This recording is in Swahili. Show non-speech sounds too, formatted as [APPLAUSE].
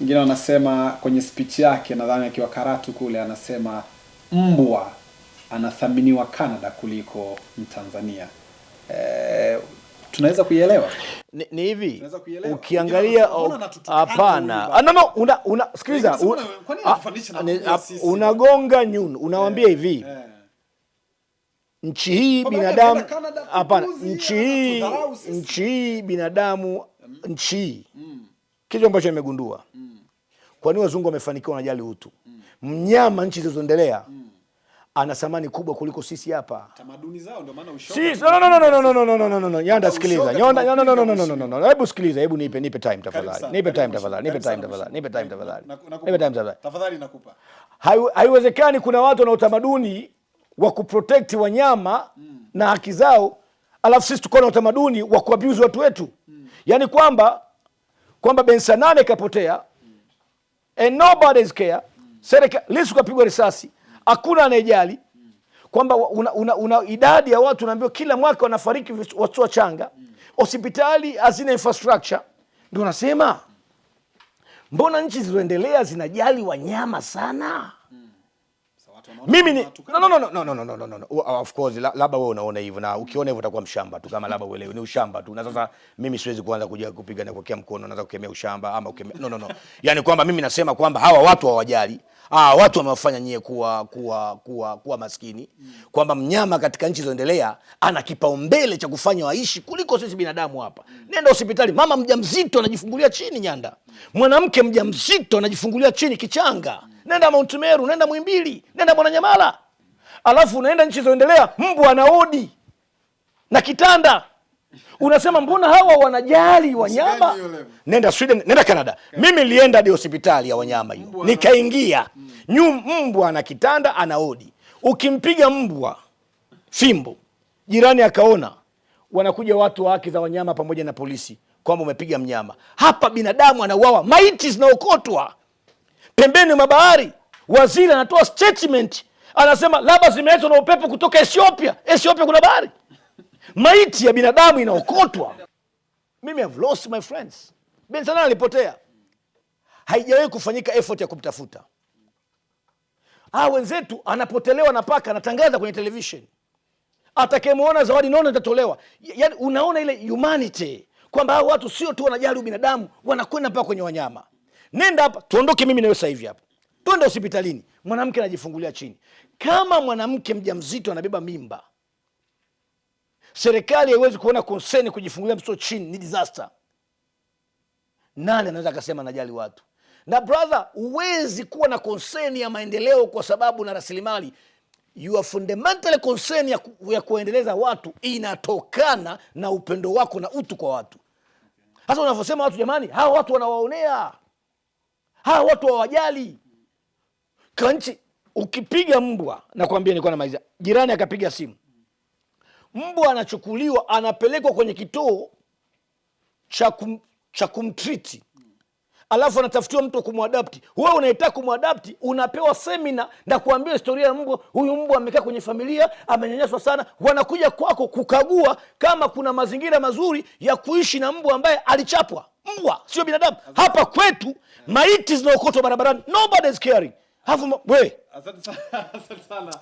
Wengine wanasema kwenye speech yake, nadhani akiwa Karatu kule, anasema mbwa anathaminiwa Canada kuliko Mtanzania. E, tunaweza kuielewa? Ni, ni hivi? Ukiangalia hapana, ah, no, una, una sikiliza, ah, unagonga nyunu, unawambia yeah, hivi yeah. Nchi hii binadamu hapana, nchi hii nchi hii binadamu nchi hii. Mm. Kitu ambacho nimegundua. Mm kwa nini wazungu wamefanikiwa wanajali utu mnyama nchi zilizoendelea ana thamani kubwa kuliko sisi hapa Tamaduni zao ndio maana ushoga. Si, no, no, no, no, no, no, no, no, no, no, no, no. Nyanda sikiliza. Nyanda, no, no, no, no, no, no, no, no. Hebu sikiliza, hebu nipe nipe time tafadhali. Nipe time tafadhali. Nipe time tafadhali. Nipe time tafadhali. Nipe time tafadhali. Tafadhali nakupa. Haiwezekani kuna watu wana utamaduni wa kuprotect wanyama na haki zao, alafu sisi tuko na utamaduni wa kuabuse watu wetu. Yaani kwamba kwamba Bensanane kapotea ikapotea and nobody's care. Serikali kapigwa risasi, hakuna anayejali kwamba una, una, una idadi ya watu naambiwa kila mwaka wanafariki watoto wachanga, hospitali hazina infrastructure. Ndio nasema mbona nchi zilizoendelea zinajali wanyama sana? Mimi ni no, no, no, no, no, no, no, no, no, Of course la- labda wewe unaona hivyo na ukiona hivyo utakuwa mshamba tu, kama labda uelewi ni ushamba tu. Na sasa mimi siwezi kuanza kuja kupiga na kuwekea mkono, naanza kukemea ushamba ama kukemea no, no, no. Yani kwamba mimi nasema kwamba hawa watu hawajali Ah, watu wamewafanya nyie kuwa kuwa kuwa kuwa maskini, kwamba mnyama katika nchi zoendelea ana kipaumbele cha kufanya waishi kuliko sisi binadamu hapa. Nenda hospitali, mama mjamzito anajifungulia chini Nyanda, mwanamke mjamzito anajifungulia chini kichanga. Nenda Mount Meru, nenda Mwimbili, nenda Mwananyamala, alafu unaenda nchi zoendelea, mbwa anaodi na kitanda. Unasema mbona hawa wanajali wanyama? nenda sweden nenda canada. Mimi nilienda hadi hospitali ya wanyama hiyo. Nikaingia. nyu mbwa na kitanda anaodi ukimpiga mbwa fimbo jirani akaona wanakuja watu wa haki za wanyama pamoja na polisi kwamba umepiga mnyama. Hapa binadamu anauawa. Maiti zinaokotwa pembeni mwa bahari waziri anatoa statement. Anasema labda zimeletwa na upepo kutoka ethiopia. Ethiopia kuna bahari. Maiti ya binadamu inaokotwa. Mimi have lost my friends. Ben salana alipotea. Haijawahi kufanyika effort ya kumtafuta. Ah wenzetu anapotelewa na paka anatangaza kwenye television. Atakayemwona zawadi nono itatolewa. Yaani unaona ile humanity kwamba hao watu sio tu wanajali ubinadamu wanakwenda mpaka kwenye wanyama nenda hapa tuondoke mimi nawe sasa hivi hapa. Twende hospitalini. Mwanamke anajifungulia chini. Kama mwanamke mjamzito anabeba mimba serikali haiwezi kuona konseni kujifungulia mtoto chini ni disaster. Nani anaweza akasema najali watu? Na brother huwezi kuwa na konseni ya maendeleo kwa sababu na rasilimali. Your fundamental concern ya, ku, ya kuendeleza watu inatokana na upendo wako na utu kwa watu. Sasa unavyosema watu jamani hawa watu wanawaonea hawa watu hawajali. Kanchi. ukipiga mbwa nakwambia nilikuwa namaliza. Jirani akapiga simu. Mbwa anachukuliwa anapelekwa kwenye kituo cha kum, cha kumtriti alafu anatafutiwa mtu wa kumwadapti wewe unaitaka kumwadapti unapewa semina na kuambia historia ya mbwa. Huyu mbwa amekaa kwenye familia amenyanyaswa sana. Wanakuja kwako kukagua kama kuna mazingira mazuri ya kuishi na mbwa ambaye alichapwa mbwa sio binadamu. Hapa kwetu maiti zinaokotwa barabarani. Nobody is caring. Hafu, we. Asante sana. [LAUGHS]